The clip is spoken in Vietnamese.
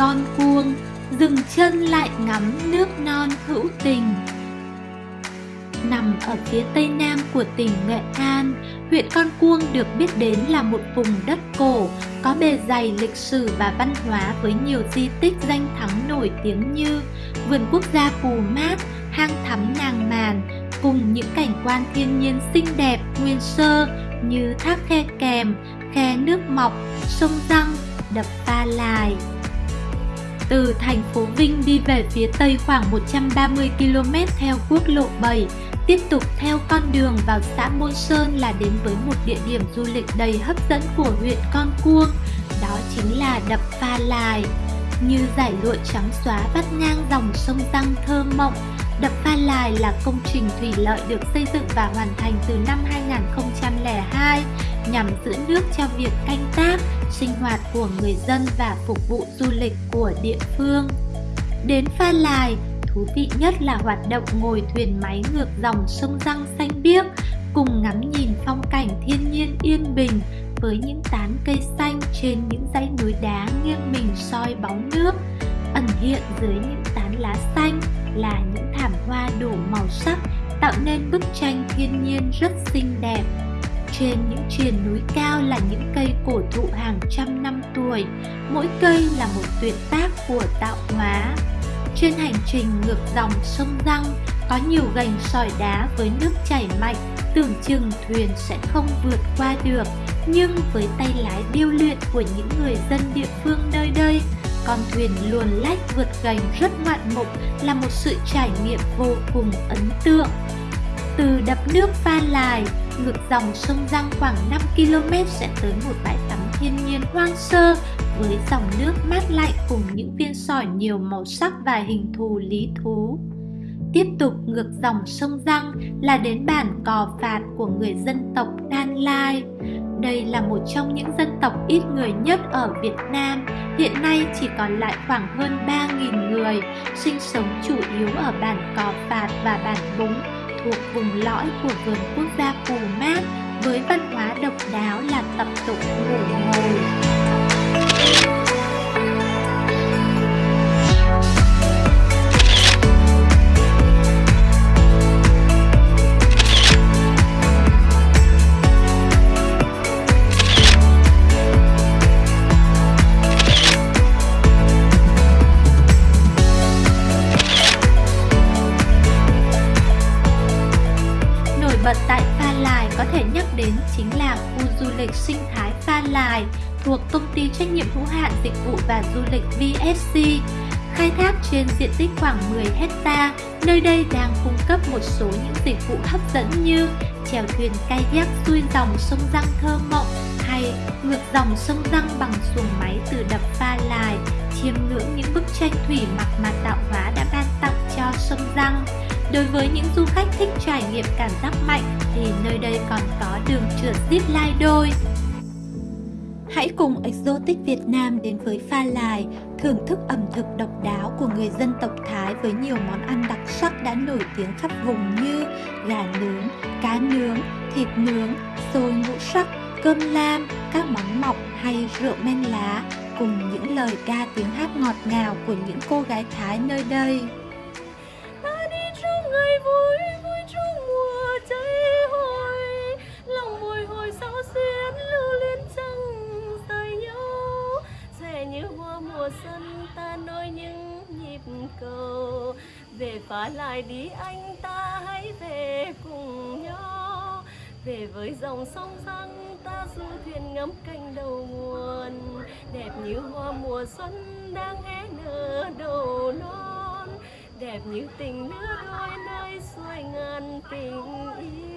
Con Cuông, dừng chân lại ngắm nước non hữu tình. Nằm ở phía tây nam của tỉnh Nghệ An, huyện Con Cuông được biết đến là một vùng đất cổ, có bề dày lịch sử và văn hóa với nhiều di tích danh thắng nổi tiếng như vườn quốc gia Pù Mát, hang thắm Nàng Màn, cùng những cảnh quan thiên nhiên xinh đẹp, nguyên sơ như thác khe kèm, khe nước mọc, sông răng, đập Pha Lài. Từ thành phố Vinh đi về phía tây khoảng 130 km theo quốc lộ 7, tiếp tục theo con đường vào xã Môn Sơn là đến với một địa điểm du lịch đầy hấp dẫn của huyện Con Cuông, đó chính là đập Pha Lài. Như giải lụa trắng xóa vắt ngang dòng sông Răng thơ mộng, Đập Pha Lài là công trình thủy lợi được xây dựng và hoàn thành từ năm 2002 nhằm giữ nước cho việc canh tác, sinh hoạt của người dân và phục vụ du lịch của địa phương. Đến Pha Lài, thú vị nhất là hoạt động ngồi thuyền máy ngược dòng sông Răng xanh biếc cùng ngắm nhìn phong cảnh thiên nhiên yên bình với những tán cây xanh trên những dãy núi đá nghiêng mình soi bóng nước ẩn hiện dưới những tán lá xanh là những thảm hoa đủ màu sắc tạo nên bức tranh thiên nhiên rất xinh đẹp. Trên những triền núi cao là những cây cổ thụ hàng trăm năm tuổi, mỗi cây là một tuyệt tác của tạo hóa. Trên hành trình ngược dòng sông Răng có nhiều gành sỏi đá với nước chảy mạnh, tưởng chừng thuyền sẽ không vượt qua được. Nhưng với tay lái điêu luyện của những người dân địa phương nơi đây, con thuyền luồn lách vượt gành rất ngoạn mục là một sự trải nghiệm vô cùng ấn tượng. Từ đập nước Pha Lài, ngược dòng sông Giang khoảng 5 km sẽ tới một bãi tắm thiên nhiên hoang sơ với dòng nước mát lạnh cùng những viên sỏi nhiều màu sắc và hình thù lý thú. Tiếp tục ngược dòng sông Răng là đến bản Cò Phạt của người dân tộc Đan Lai. Đây là một trong những dân tộc ít người nhất ở Việt Nam, hiện nay chỉ còn lại khoảng hơn 3.000 người, sinh sống chủ yếu ở bản Cò Phạt và bản Búng, thuộc vùng lõi của vườn quốc gia Pù Mát, với văn hóa độc đáo là tập tục ngủ ngồi. Vật tại Pha Lài có thể nhắc đến chính là khu du lịch sinh thái Pha Lài thuộc công ty trách nhiệm hữu hạn dịch vụ và du lịch VSC. Khai thác trên diện tích khoảng 10 hecta, nơi đây đang cung cấp một số những dịch vụ hấp dẫn như chèo thuyền kayak xuôi dòng sông Răng thơ mộng hay ngược dòng sông Răng bằng xuồng máy từ đập Pha Lài, chiêm ngưỡng những bức tranh thủy mặc mà tạo hóa đã ban tặng cho sông Răng. Đối với những du khách thích trải nghiệm cảm giác mạnh thì nơi đây còn có đường trượt zip line đôi. Hãy cùng Exotic Việt Nam đến với Pha Lài, thưởng thức ẩm thực độc đáo của người dân tộc Thái với nhiều món ăn đặc sắc đã nổi tiếng khắp vùng như gà nướng, cá nướng, thịt nướng, xôi ngũ sắc, cơm lam, các món mọc hay rượu men lá cùng những lời ca tiếng hát ngọt ngào của những cô gái Thái nơi đây. Ta nối những nhịp cầu. Về phá lại đi anh ta, hãy về cùng nhau. Về với dòng sông răng, ta du thuyền ngắm canh đầu nguồn. Đẹp như hoa mùa xuân đang hé nở đầu non. Đẹp như tình nước đôi nơi xuôi ngàn tình yêu.